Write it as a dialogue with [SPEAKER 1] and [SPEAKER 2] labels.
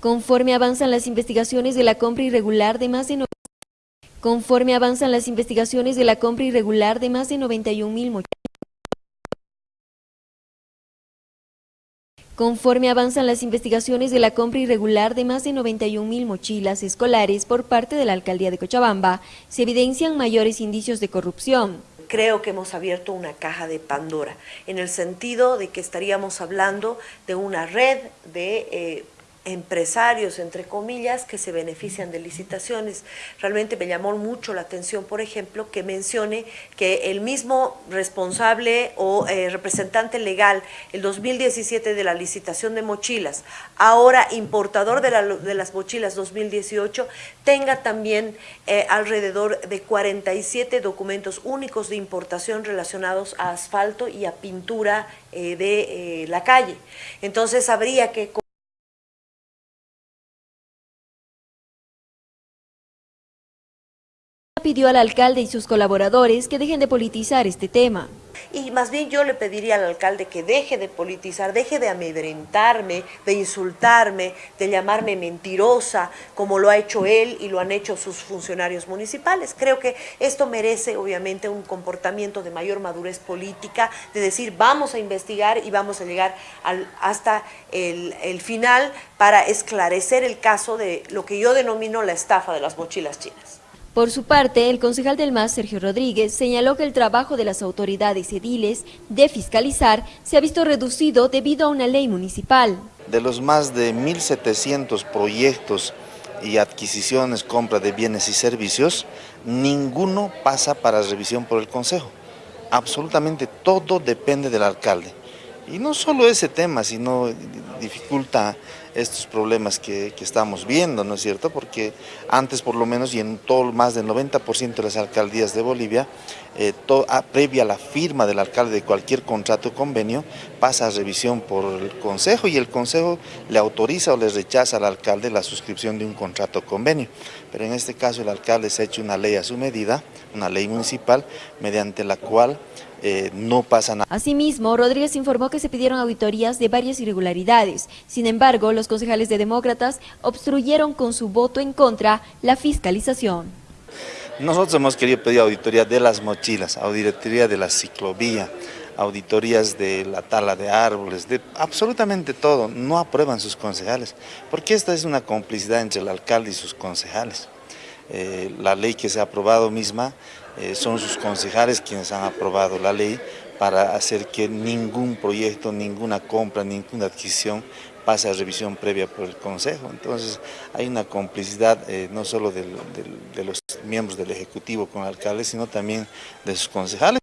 [SPEAKER 1] Conforme avanzan las investigaciones de la compra irregular de más de Conforme avanzan de la de de 91 mil de la de de 91 mil mochilas escolares por parte de la Alcaldía de Cochabamba, se evidencian mayores indicios de corrupción.
[SPEAKER 2] Creo que hemos abierto una caja de Pandora, en el sentido de que estaríamos hablando de una red de eh, empresarios, entre comillas, que se benefician de licitaciones. Realmente me llamó mucho la atención, por ejemplo, que mencione que el mismo responsable o eh, representante legal, el 2017 de la licitación de mochilas, ahora importador de, las mochilas 2018, tenga también eh, alrededor de 47 documentos únicos de importación relacionados a asfalto y a pintura eh, de la calle. Entonces habría que
[SPEAKER 1] pidió al alcalde y sus colaboradores que dejen de politizar este tema.
[SPEAKER 2] Y más bien yo le pediría al alcalde que deje de politizar, deje de amedrentarme, de insultarme, de llamarme mentirosa, como lo ha hecho él y lo han hecho sus funcionarios municipales. Creo que esto merece obviamente un comportamiento de mayor madurez política, de decir vamos a investigar y vamos a llegar hasta el, el final para esclarecer el caso de lo que yo denomino la estafa de las mochilas chinas.
[SPEAKER 1] Por su parte, el concejal del MAS, Sergio Rodríguez, señaló que el trabajo de las autoridades ediles de fiscalizar se ha visto reducido debido a una ley municipal.
[SPEAKER 3] De los más de 1.700 proyectos y adquisiciones, compra de bienes y servicios, ninguno pasa para revisión por el Consejo. Absolutamente todo depende del alcalde. Y no solo ese tema, sino dificulta estos problemas que, estamos viendo, ¿no es cierto? Porque antes por lo menos y en todo más del 90% de las alcaldías de Bolivia, eh, ah, previa la firma del alcalde de cualquier contrato o convenio, pasa a revisión por el Consejo y el Consejo le autoriza o le rechaza al alcalde la suscripción de un contrato o convenio. Pero en este caso el alcalde se ha hecho una ley a su medida, una ley municipal, mediante la cual eh, no pasa nada.
[SPEAKER 1] Asimismo, Rodríguez informó que se pidieron auditorías de varias irregularidades. Sin embargo, los concejales de demócratas obstruyeron con su voto en contra la fiscalización.
[SPEAKER 3] Nosotros hemos querido pedir auditoría de las mochilas, auditoría de la ciclovía, auditorías de la tala de árboles, de absolutamente todo. No aprueban sus concejales, porque esta es una complicidad entre el alcalde y sus concejales. Eh, la ley que se ha aprobado misma, eh, son sus concejales quienes han aprobado la ley para hacer que ningún proyecto, ninguna compra, ninguna adquisición pase a revisión previa por el Consejo. Entonces hay una complicidad eh, no solo de los miembros del Ejecutivo con el alcalde, sino también de sus concejales.